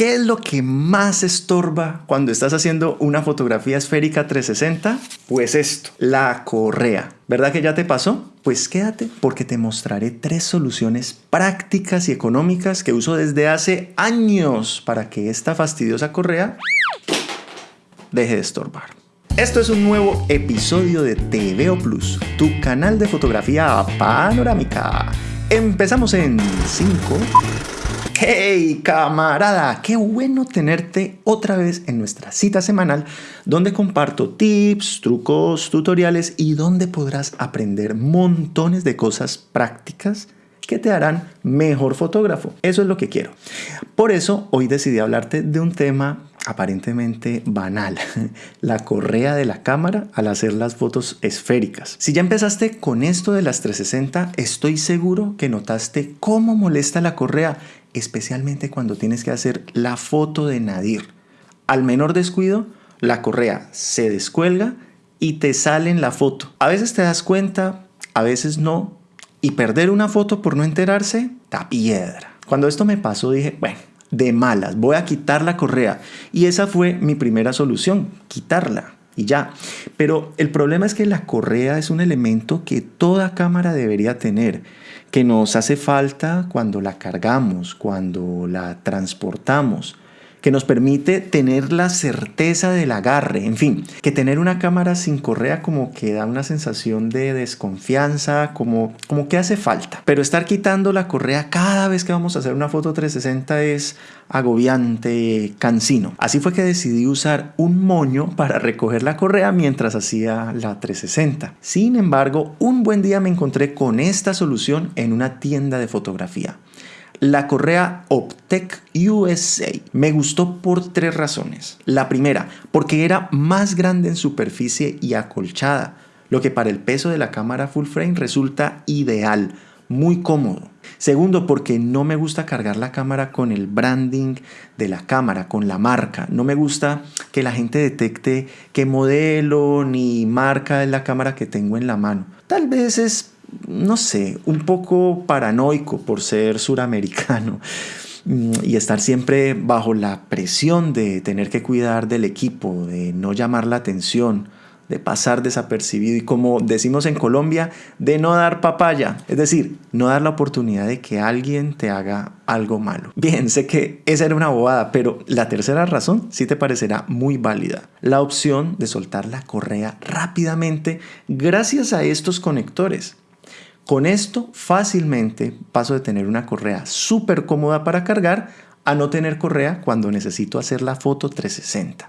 ¿Qué es lo que más estorba cuando estás haciendo una fotografía esférica 360? Pues esto, la correa. ¿Verdad que ya te pasó? Pues quédate porque te mostraré tres soluciones prácticas y económicas que uso desde hace años para que esta fastidiosa correa deje de estorbar. Esto es un nuevo episodio de TVO Plus, tu canal de fotografía panorámica. Empezamos en 5, Hey camarada, qué bueno tenerte otra vez en nuestra cita semanal donde comparto tips, trucos, tutoriales y donde podrás aprender montones de cosas prácticas que te harán mejor fotógrafo. Eso es lo que quiero. Por eso hoy decidí hablarte de un tema aparentemente banal, la correa de la cámara al hacer las fotos esféricas. Si ya empezaste con esto de las 360, estoy seguro que notaste cómo molesta la correa especialmente cuando tienes que hacer la foto de Nadir. Al menor descuido, la correa se descuelga y te sale en la foto. A veces te das cuenta, a veces no, y perder una foto por no enterarse, da piedra. Cuando esto me pasó dije, bueno, de malas, voy a quitar la correa. Y esa fue mi primera solución, quitarla y ya. Pero el problema es que la correa es un elemento que toda cámara debería tener que nos hace falta cuando la cargamos, cuando la transportamos, que nos permite tener la certeza del agarre, en fin, que tener una cámara sin correa como que da una sensación de desconfianza, como, como que hace falta. Pero estar quitando la correa cada vez que vamos a hacer una foto 360 es agobiante, cansino. Así fue que decidí usar un moño para recoger la correa mientras hacía la 360. Sin embargo, un buen día me encontré con esta solución en una tienda de fotografía la correa Optec USA me gustó por tres razones. La primera, porque era más grande en superficie y acolchada, lo que para el peso de la cámara full frame resulta ideal, muy cómodo. Segundo, porque no me gusta cargar la cámara con el branding de la cámara, con la marca. No me gusta que la gente detecte qué modelo ni marca es la cámara que tengo en la mano. Tal vez es no sé, un poco paranoico por ser suramericano mm, y estar siempre bajo la presión de tener que cuidar del equipo, de no llamar la atención, de pasar desapercibido y como decimos en Colombia, de no dar papaya, es decir, no dar la oportunidad de que alguien te haga algo malo. Bien, sé que esa era una bobada, pero la tercera razón sí te parecerá muy válida. La opción de soltar la correa rápidamente gracias a estos conectores. Con esto fácilmente paso de tener una correa súper cómoda para cargar a no tener correa cuando necesito hacer la foto 360.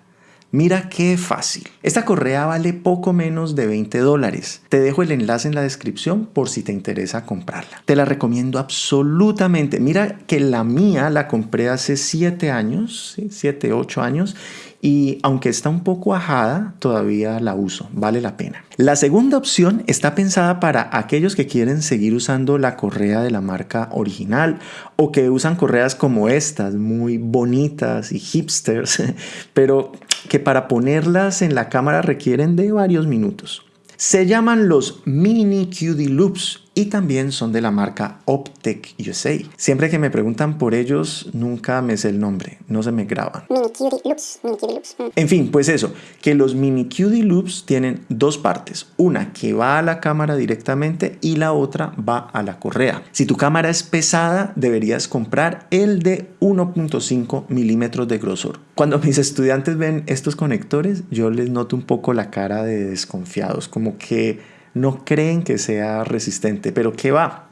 Mira qué fácil. Esta correa vale poco menos de 20 dólares. Te dejo el enlace en la descripción por si te interesa comprarla. Te la recomiendo absolutamente. Mira que la mía la compré hace 7 años, 7, 8 años y aunque está un poco ajada, todavía la uso, vale la pena. La segunda opción está pensada para aquellos que quieren seguir usando la correa de la marca original o que usan correas como estas, muy bonitas y hipsters, pero que para ponerlas en la cámara requieren de varios minutos. Se llaman los Mini QD Loops y también son de la marca Optec USA. Siempre que me preguntan por ellos, nunca me sé el nombre, no se me graban. Mini QD Loops, Mini QD Loops. Mm. En fin, pues eso, que los Mini QD Loops tienen dos partes, una que va a la cámara directamente y la otra va a la correa. Si tu cámara es pesada, deberías comprar el de 1.5 milímetros de grosor. Cuando mis estudiantes ven estos conectores, yo les noto un poco la cara de desconfiados, como que no creen que sea resistente, pero ¿qué va?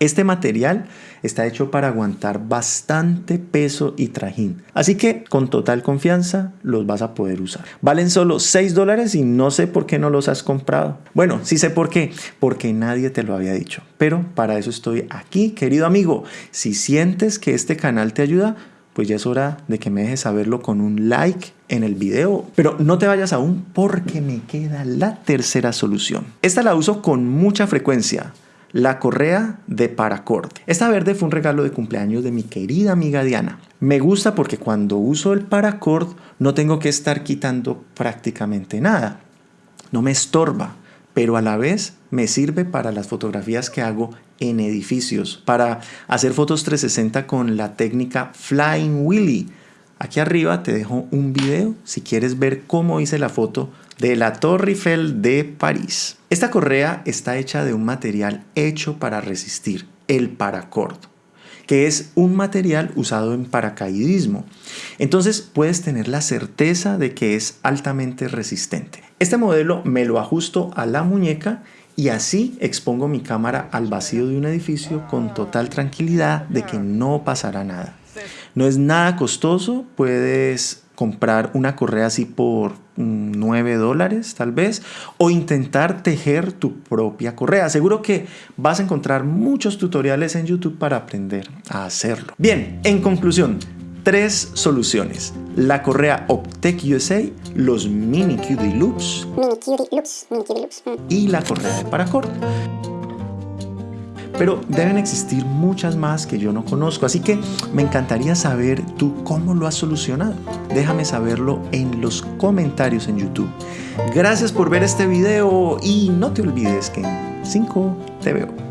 Este material está hecho para aguantar bastante peso y trajín. Así que con total confianza los vas a poder usar. Valen solo 6 dólares y no sé por qué no los has comprado. Bueno, sí sé por qué. Porque nadie te lo había dicho. Pero para eso estoy aquí, querido amigo. Si sientes que este canal te ayuda, pues ya es hora de que me dejes saberlo con un like en el video. Pero no te vayas aún porque me queda la tercera solución. Esta la uso con mucha frecuencia. La correa de paracord. Esta verde fue un regalo de cumpleaños de mi querida amiga Diana. Me gusta porque cuando uso el paracord no tengo que estar quitando prácticamente nada. No me estorba, pero a la vez me sirve para las fotografías que hago en edificios, para hacer fotos 360 con la técnica Flying Willy, Aquí arriba te dejo un video si quieres ver cómo hice la foto de la Torre Eiffel de París. Esta correa está hecha de un material hecho para resistir, el paracord, que es un material usado en paracaidismo. Entonces puedes tener la certeza de que es altamente resistente. Este modelo me lo ajusto a la muñeca y así expongo mi cámara al vacío de un edificio con total tranquilidad de que no pasará nada. No es nada costoso, puedes comprar una correa así por 9 dólares tal vez o intentar tejer tu propia correa. Seguro que vas a encontrar muchos tutoriales en YouTube para aprender a hacerlo. Bien, en conclusión, tres soluciones. La correa Optec USA, los Mini QD Loops, y la correa de paracord pero deben existir muchas más que yo no conozco, así que me encantaría saber tú cómo lo has solucionado. Déjame saberlo en los comentarios en YouTube. Gracias por ver este video y no te olvides que en 5 te veo.